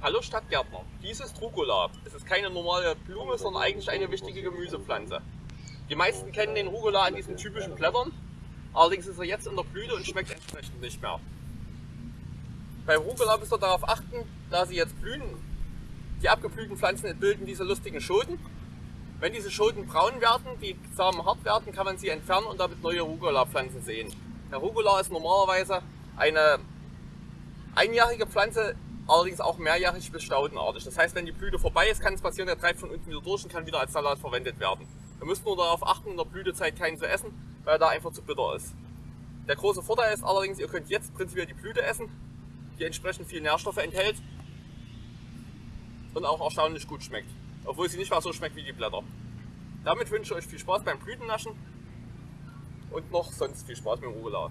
Hallo Stadtgärtner, dies ist Rucola. Es ist keine normale Blume, sondern eigentlich eine wichtige Gemüsepflanze. Die meisten kennen den Rucola an diesen typischen Blättern, allerdings ist er jetzt in der Blüte und schmeckt entsprechend nicht mehr. Bei Rucola müsst ihr darauf achten, da sie jetzt blühen, die abgeblühten Pflanzen bilden diese lustigen Schoten. Wenn diese Schoten braun werden, die Samen hart werden, kann man sie entfernen und damit neue Rucola-Pflanzen sehen. Der Rucola ist normalerweise eine einjährige Pflanze, allerdings auch mehrjährig bis staudenartig. Das heißt, wenn die Blüte vorbei ist, kann es passieren, der treibt von unten wieder durch und kann wieder als Salat verwendet werden. Wir müssen nur darauf achten, in der Blütezeit keinen zu essen, weil er da einfach zu bitter ist. Der große Vorteil ist allerdings, ihr könnt jetzt prinzipiell die Blüte essen, die entsprechend viel Nährstoffe enthält und auch erstaunlich gut schmeckt, obwohl sie nicht mal so schmeckt wie die Blätter. Damit wünsche ich euch viel Spaß beim Blütennaschen und noch sonst viel Spaß mit dem Rucola.